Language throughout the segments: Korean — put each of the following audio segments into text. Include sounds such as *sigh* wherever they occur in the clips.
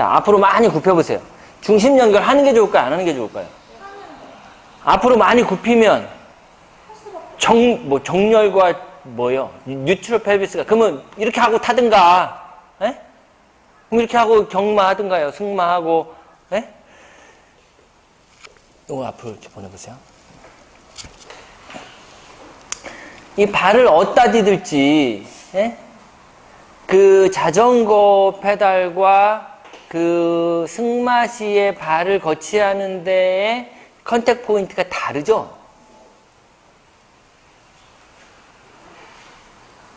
자, 앞으로 많이 굽혀보세요. 중심 연결 하는 게 좋을까요? 안 하는 게 좋을까요? 앞으로 많이 굽히면 정, 뭐 정렬과 뭐요? 뉴트럴 펠비스가 그러면 이렇게 하고 타든가, 예? 그럼 이렇게 하고 경마하든가요, 승마하고, 예? 이거 앞으로 이렇게 보내보세요. 이 발을 어디다 디딜지, 예? 그 자전거 페달과 그 승마시의 발을 거치하는 데에 contact point가 다르죠?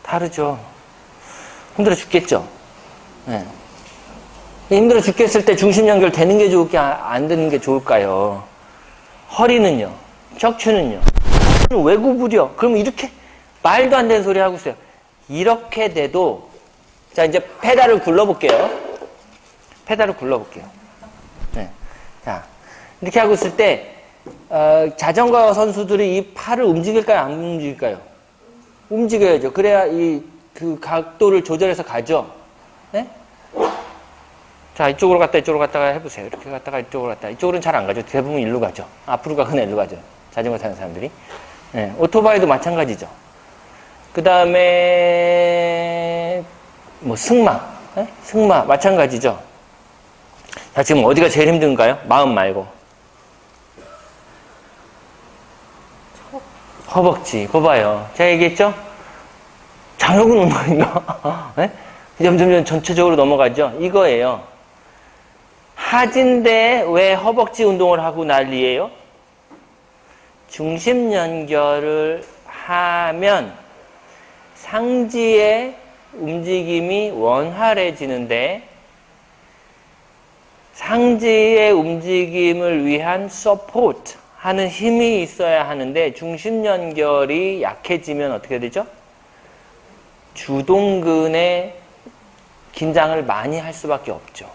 다르죠. 힘들어 죽겠죠? 네. 힘들어 죽겠을 때 중심 연결 되는 게 좋을게, 안 되는 게 좋을까요? 허리는요? 척추는요? 왜 구부려? 그러면 이렇게 말도 안 되는 소리 하고 있어요. 이렇게 돼도 자 이제 페달을 굴러볼게요. 페달을 굴러볼게요. 네. 자 이렇게 하고 있을 때 어, 자전거 선수들이 이 팔을 움직일까요? 안 움직일까요? 움직여야죠. 그래야 이 그 각도를 조절해서 가죠. 네? 자 이쪽으로 갔다 이쪽으로 갔다가 해보세요. 이렇게 갔다가 이쪽으로 갔다 이쪽으로는 잘 안 가죠. 대부분 일로 가죠. 앞으로 가거나 일로 가죠. 자전거 타는 사람들이. 네. 오토바이도 마찬가지죠. 그 다음에 뭐 승마, 네? 승마 마찬가지죠. 자 지금 어디가 제일 힘든가요? 마음 말고. 허벅지, 봐봐요. 제가 얘기했죠? 장혁은 운동인가? *laughs* 네? 점점점 전체적으로 넘어가죠? 이거예요. 하진데 왜 허벅지 운동을 하고 난리예요? 중심 연결을 하면 상지의 움직임이 원활해지는데 상지의 움직임을 위한 support 하는 힘이 있어야 하는데 중심 연결이 약해지면 어떻게 되죠? 주동근의 긴장을 많이 할 수밖에 없죠.